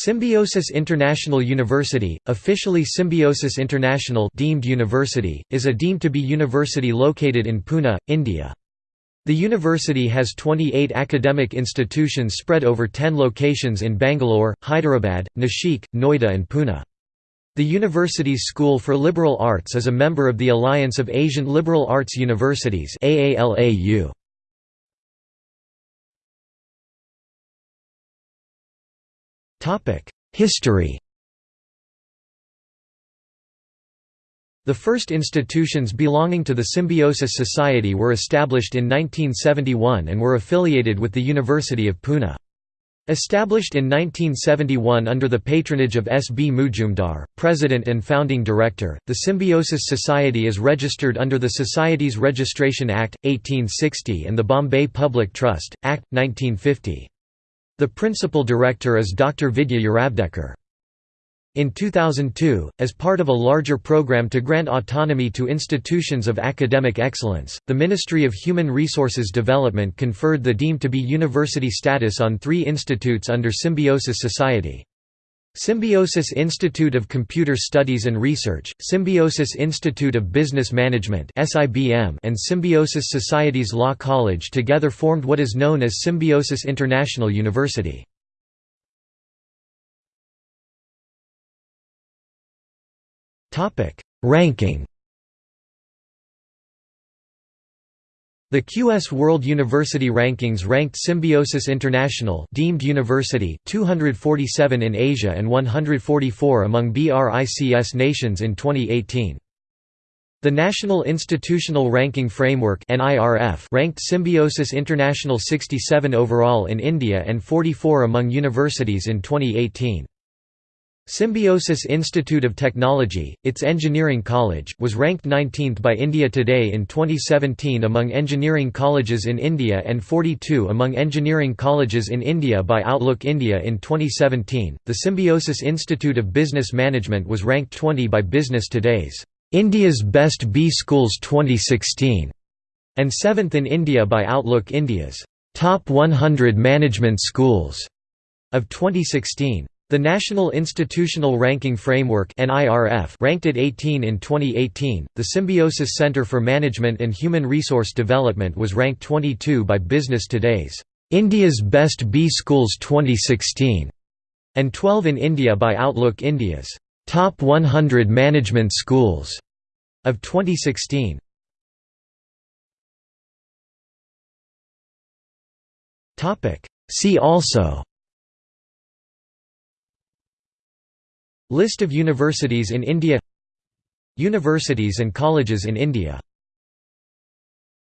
Symbiosis International University, officially Symbiosis International deemed university, is a deemed-to-be university located in Pune, India. The university has 28 academic institutions spread over 10 locations in Bangalore, Hyderabad, Nashik, Noida and Pune. The university's School for Liberal Arts is a member of the Alliance of Asian Liberal Arts Universities AALAU. History The first institutions belonging to the Symbiosis Society were established in 1971 and were affiliated with the University of Pune. Established in 1971 under the patronage of S. B. Mujumdar, president and founding director, the Symbiosis Society is registered under the Society's Registration Act, 1860 and the Bombay Public Trust, Act, 1950. The principal director is Dr. Vidya Yeravdekar. In 2002, as part of a larger program to grant autonomy to institutions of academic excellence, the Ministry of Human Resources Development conferred the deemed to be university status on three institutes under Symbiosis Society. Symbiosis Institute of Computer Studies and Research, Symbiosis Institute of Business Management and Symbiosis Society's Law College together formed what is known as Symbiosis International University. Ranking The QS World University Rankings ranked Symbiosis International deemed university 247 in Asia and 144 among BRICS nations in 2018. The National Institutional Ranking Framework ranked Symbiosis International 67 overall in India and 44 among universities in 2018. Symbiosis Institute of Technology, its engineering college, was ranked 19th by India Today in 2017 among engineering colleges in India and 42 among engineering colleges in India by Outlook India in 2017. The Symbiosis Institute of Business Management was ranked 20 by Business Today's India's Best B Schools 2016 and 7th in India by Outlook India's Top 100 Management Schools of 2016. The National Institutional Ranking Framework ranked it 18 in 2018. The Symbiosis Center for Management and Human Resource Development was ranked 22 by Business Today's India's Best B Schools 2016 and 12 in India by Outlook India's Top 100 Management Schools of 2016. Topic See also List of universities in India Universities and colleges in India